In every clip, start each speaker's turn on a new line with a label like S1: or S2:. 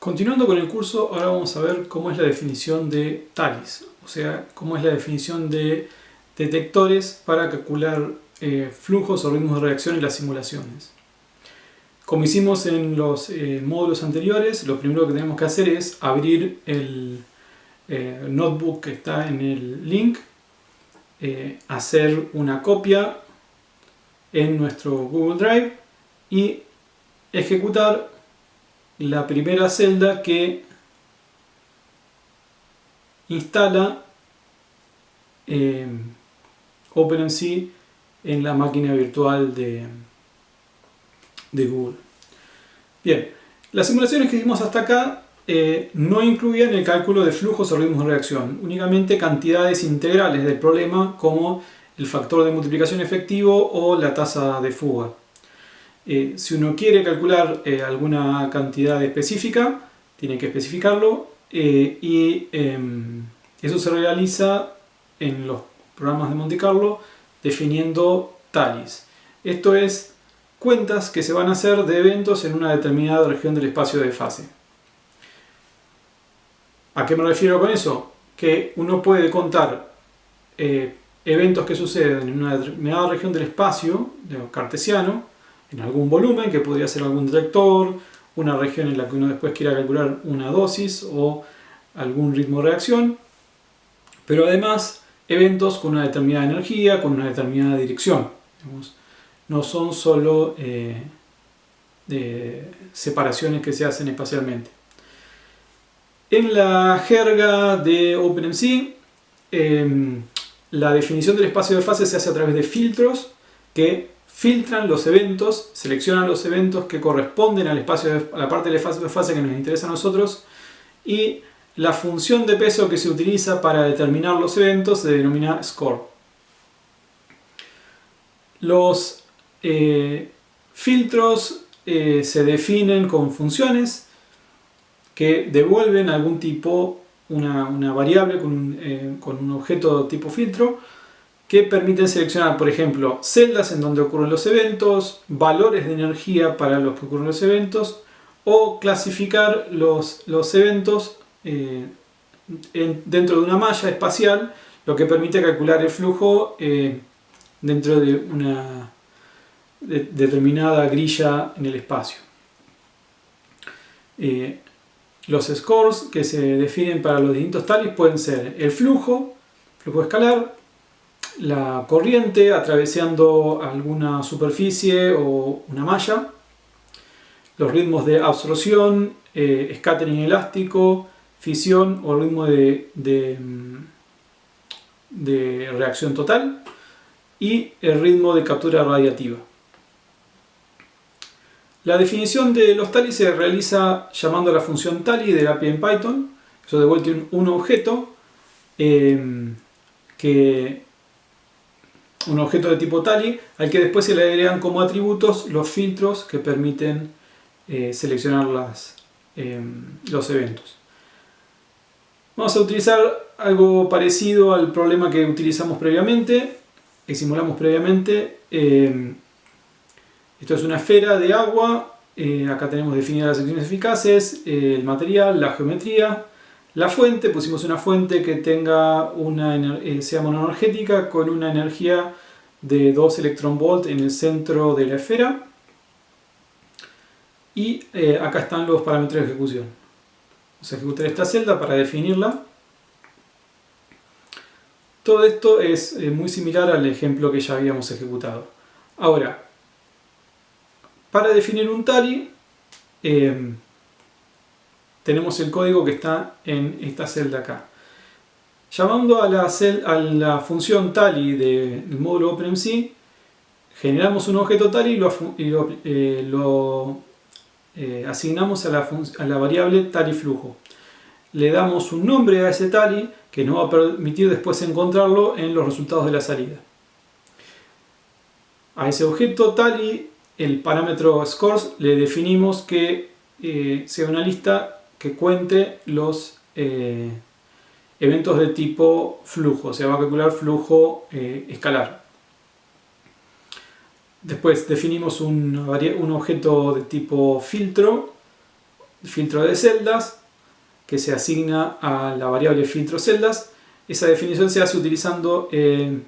S1: Continuando con el curso, ahora vamos a ver cómo es la definición de TALIS, o sea, cómo es la definición de detectores para calcular eh, flujos o ritmos de reacción en las simulaciones. Como hicimos en los eh, módulos anteriores, lo primero que tenemos que hacer es abrir el eh, notebook que está en el link, hacer una copia en nuestro Google Drive y ejecutar la primera celda que instala eh, OpenMC en la máquina virtual de, de Google. Bien, las simulaciones que hicimos hasta acá eh, no incluían el cálculo de flujos o ritmos de reacción, únicamente cantidades integrales del problema como el factor de multiplicación efectivo o la tasa de fuga. Eh, si uno quiere calcular eh, alguna cantidad específica, tiene que especificarlo eh, y em, eso se realiza en los programas de Monte Carlo definiendo talis. Esto es cuentas que se van a hacer de eventos en una determinada región del espacio de fase. ¿A qué me refiero con eso? Que uno puede contar eventos que suceden en una determinada región del espacio, de cartesiano, en algún volumen, que podría ser algún detector, una región en la que uno después quiera calcular una dosis o algún ritmo de reacción, pero además eventos con una determinada energía, con una determinada dirección. no son solo eh, separaciones que se hacen espacialmente. En la jerga de OpenMC, em, la definición del espacio de fase se hace a través de filtros que filtran los eventos, seleccionan los eventos que corresponden al espacio a la parte de de fase que nos interesa a nosotros y la función de peso que se utiliza para determinar los eventos se denomina score. Los eh, filtros eh, se definen con funciones que devuelven algún tipo, una, variable con eh, con un objeto tipo filtro que permiten seleccionar, por ejemplo, celdas en donde ocurren los eventos, valores de energía para los que ocurren los eventos, o clasificar los, los eventos eh, dentro de una malla espacial, lo que permite calcular el flujo eh, dentro de una determinada grilla en el espacio. Eh, los scores que se definen para los distintos talis pueden ser el flujo, flujo escalar, la corriente atravesando alguna superficie o una malla, los ritmos de absorción, eh, scattering elástico, fisión o ritmo de, de, reacción total y el ritmo de captura radiativa. La definición de los tali se realiza llamando a la función tali de API en Python. Eso devuelve un, un objeto eh, que un objeto de tipo tali al que después se le agregan como atributos los filtros que permiten eh, seleccionar las, em, los eventos. Vamos a utilizar algo parecido al problema que utilizamos previamente, que simulamos previamente. Em, esto es una esfera de agua, eh, acá tenemos definidas las secciones eficaces, eh, el material, la geometría, la fuente, pusimos una fuente que tenga una, eh, sea monoenergética con una energía de 2 electronvolt en el centro de la esfera. Y eh, acá están los parámetros de ejecución. Vamos a ejecutar esta celda para definirla. Todo esto es eh, muy similar al ejemplo que ya habíamos ejecutado. Ahora, para definir un tali, tenemos el código que está en esta celda acá. Llamando a la, a la función tally del módulo OpenMC, generamos un objeto tally y lo, eh, eh, asignamos a la, a la variable tally flujo. Le damos un nombre a ese tally que nos va a permitir después encontrarlo en los resultados de la salida. A ese objeto tally, el parámetro scores, le definimos que eh, sea una lista que cuente los eh, eventos de tipo flujo, se va a calcular flujo eh, escalar. Después definimos un, objeto de tipo filtro filtro de celdas que se asigna a la variable filtro celdas. Esa definición se hace utilizando eh,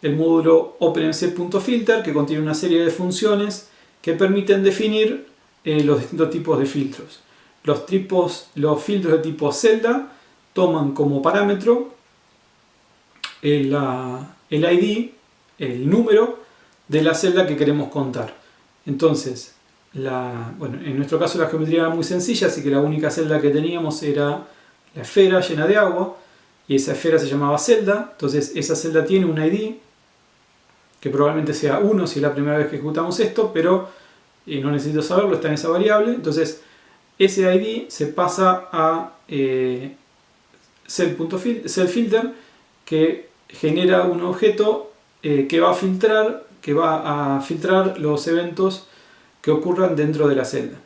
S1: el módulo OpenMC.filter que contiene una serie de funciones que permiten definir los distintos tipos de filtros. Los, tipos, los filtros de tipo celda toman como parámetro el, ID, el número de la celda que queremos contar. Entonces, la, bueno, en nuestro caso la geometría era muy sencilla, así que la única celda que teníamos era la esfera llena de agua, y esa esfera se llamaba celda, entonces esa celda tiene un ID, que probablemente sea 1 si es la primera vez que ejecutamos esto, pero eh, no necesito saberlo, está en esa variable, entonces ese ID se pasa a eh, cell.filter que genera un objeto eh, que va a filtrar que va a filtrar los eventos que ocurran dentro de la celda.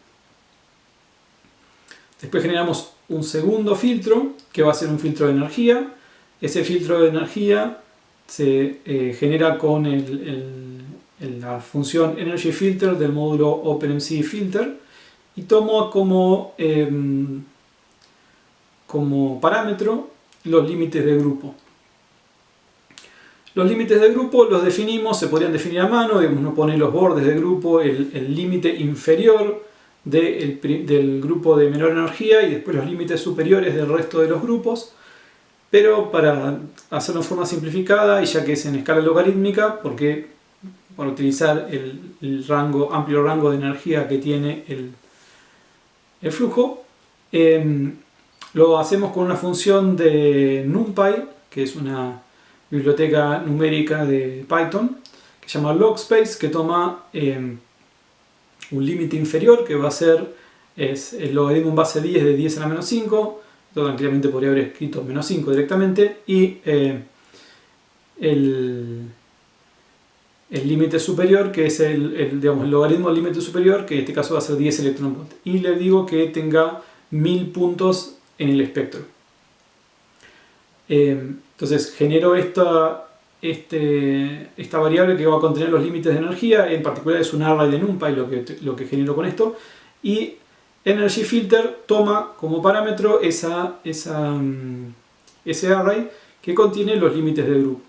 S1: Después generamos un segundo filtro que va a ser un filtro de energía. Ese filtro de energía se eh, genera con la función Energy Filter del módulo OpenMC Filter y tomo como, em, como parámetro los límites de grupo. Los límites de grupo los definimos, se podrían definir a mano, digamos, uno pone los bordes de grupo, el límite inferior del grupo de menor energía y después los límites superiores del resto de los grupos. Pero para hacerlo en forma simplificada y ya que es en escala logarítmica, porque para utilizar el, rango, amplio rango de energía que tiene el, el flujo, em, lo hacemos con una función de NumPy, que es una biblioteca numérica de Python que se llama logspace que toma em, un límite inferior que va a ser es el logaritmo en base 10 de 10 a la menos 5 esto tranquilamente podría haber escrito menos 5 directamente y eh, el, el límite superior que es el, digamos, el logaritmo del límite superior que en este caso va a ser 10 electron y le digo que tenga 1000 puntos en el espectro. Em, entonces genero esta, este, esta variable que va a contener los límites de energía, en particular es un array de NumPy lo que, lo que genero con esto, y Energy Filter toma como parámetro esa, esa, mm, ese array que contiene los límites de grupo.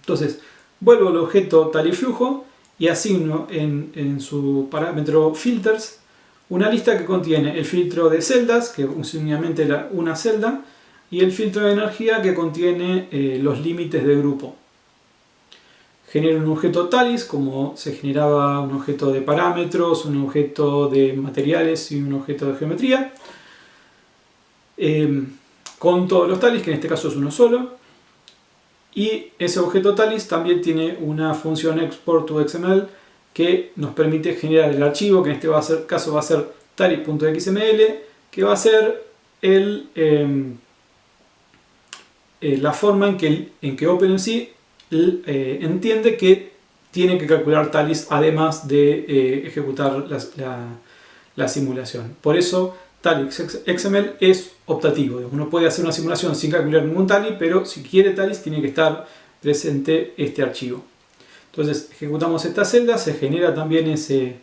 S1: Entonces, vuelvo al objeto tal y flujo y asigno en, en, su parámetro filters una lista que contiene el filtro de celdas, que es una celda, y el filtro de energía que contiene eh, los límites de grupo. Genera un objeto talis, como se generaba un objeto de parámetros, un objeto de materiales y un objeto de geometría. Em, con todos los talis, que en este caso es uno solo. Y ese objeto talis también tiene una función export to XML que nos permite generar el archivo, que en este caso va a ser talis.xml, que va a ser. Em, eh, la forma en que, en que OpenMC eh, entiende que tiene que calcular talis además de eh, ejecutar la, simulación. Por eso talis XML es optativo. Uno puede hacer una simulación sin calcular ningún talis, pero si quiere talis tiene que estar presente este archivo. Entonces ejecutamos esta celda, se genera también ese,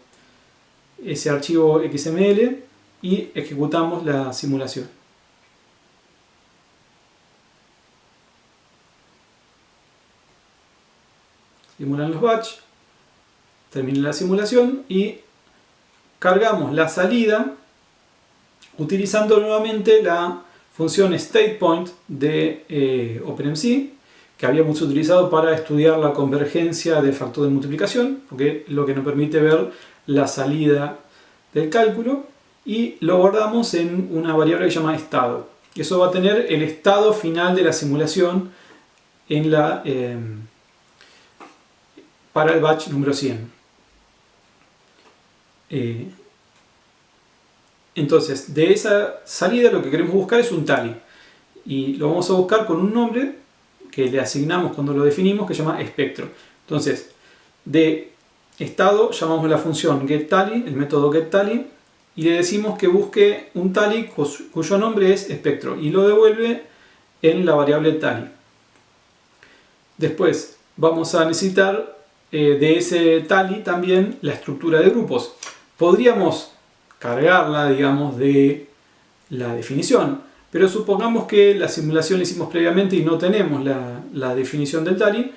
S1: ese archivo XML y ejecutamos la simulación. simulan los batch, termina la simulación y cargamos la salida utilizando nuevamente la función statePoint de eh, OpenMC que habíamos utilizado para estudiar la convergencia del factor de multiplicación, porque lo que nos permite ver la salida del cálculo, y lo guardamos en una variable que se llama estado. Eso va a tener el estado final de la simulación en la, eh, para el batch número 100. Eh, entonces, de esa salida lo que queremos buscar es un tally. Y lo vamos a buscar con un nombre que le asignamos cuando lo definimos que se llama espectro. Entonces, de estado llamamos la función getTally, el método getTally, y le decimos que busque un tally cuyo nombre es espectro y lo devuelve en la variable tally. Después vamos a necesitar eh, de ese tally también la estructura de grupos. Podríamos cargarla, digamos, de la definición. Pero supongamos que la simulación la hicimos previamente y no tenemos la, la definición del DALI,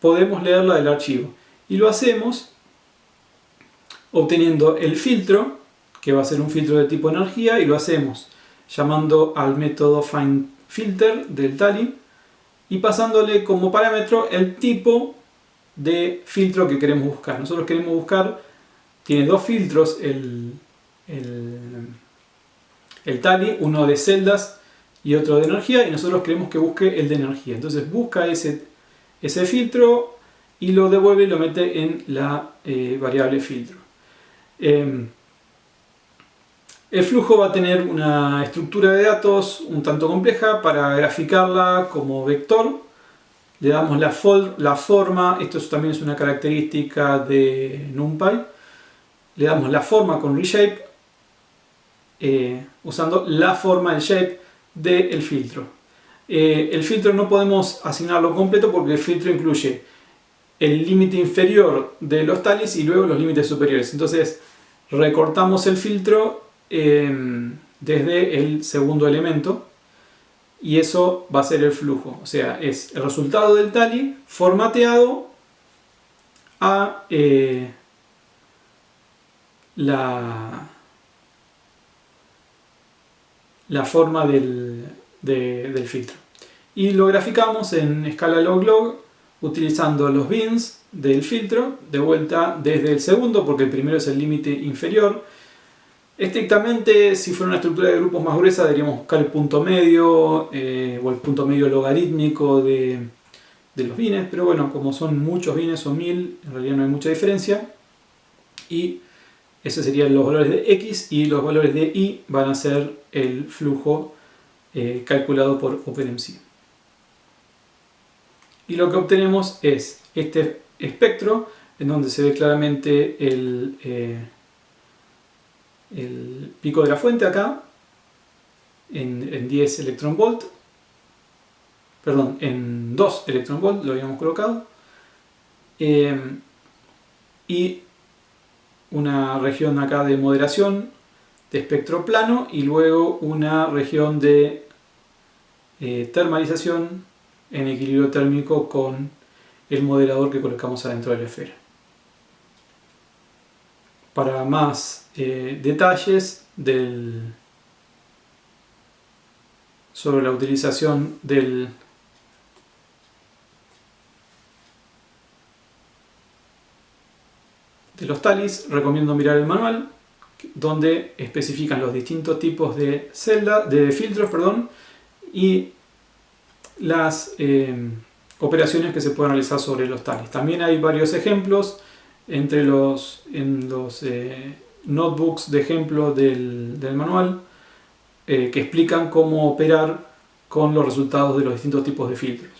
S1: podemos leerla del archivo. Y lo hacemos obteniendo el filtro, que va a ser un filtro de tipo energía, y lo hacemos llamando al método FindFilter del Tali y pasándole como parámetro el tipo de filtro que queremos buscar. Nosotros queremos buscar, tiene dos filtros el, el, Tali, uno de celdas y otro de energía, y nosotros queremos que busque el de energía. Entonces busca ese, ese filtro y lo devuelve y lo mete en la eh, variable filtro. Em, el flujo va a tener una estructura de datos un tanto compleja para graficarla como vector. Le damos la, la forma, esto también es una característica de NumPy. Le damos la forma con reshape, eh, usando la forma, el shape del filtro. Eh, el filtro no podemos asignarlo completo porque el filtro incluye el límite inferior de los talis y luego los límites superiores. Entonces recortamos el filtro Em, desde el segundo elemento y eso va a ser el flujo. O sea, es el resultado del tally formateado a eh, la, la forma del, del filtro. Y lo graficamos en escala log-log utilizando los bins del filtro, de vuelta desde el segundo, porque el primero es el límite inferior, Estrictamente, si fuera una estructura de grupos más gruesa, deberíamos buscar el punto medio eh, o el punto medio logarítmico de, los bines, pero bueno, como son muchos bines, son mil, en realidad no hay mucha diferencia. Y esos serían los valores de x y los valores de y van a ser el flujo eh, calculado por OpenMC. Y lo que obtenemos es este espectro en donde se ve claramente el... Eh, el pico de la fuente acá en, 10 electron volt perdón, en 2 electron volt lo habíamos colocado eh, y una región acá de moderación de espectro plano y luego una región de eh, termalización en equilibrio térmico con el moderador que colocamos adentro de la esfera. Para más eh, detalles del, sobre la utilización del los talis, recomiendo mirar el manual donde especifican los distintos tipos de celda, de filtros perdón, y las eh, operaciones que se pueden realizar sobre los talis. También hay varios ejemplos entre los, en los eh, notebooks de ejemplo del, manual eh, que explican cómo operar con los resultados de los distintos tipos de filtros.